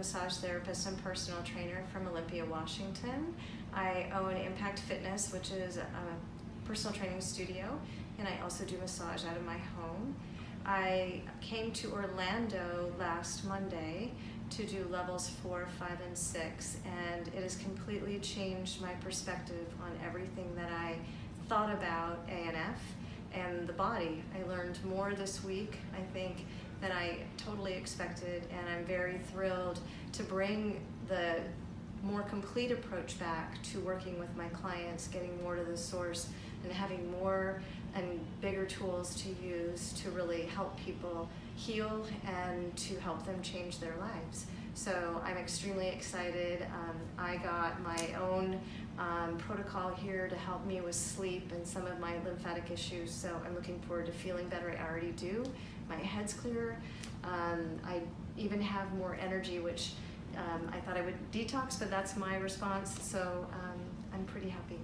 massage therapist and personal trainer from Olympia, Washington. I own Impact Fitness, which is a personal training studio, and I also do massage out of my home. I came to Orlando last Monday to do levels four, five, and six, and it has completely changed my perspective on everything that I thought about ANF the body. I learned more this week, I think, than I totally expected, and I'm very thrilled to bring the more complete approach back to working with my clients, getting more to the source, and having more and bigger tools to use to really help people heal and to help them change their lives. So I'm extremely excited. Um, I got my own um, protocol here to help me with sleep and some of my lymphatic issues. So I'm looking forward to feeling better. I already do. My head's clearer. Um, I even have more energy, which um, I thought I would detox, but that's my response. So um, I'm pretty happy.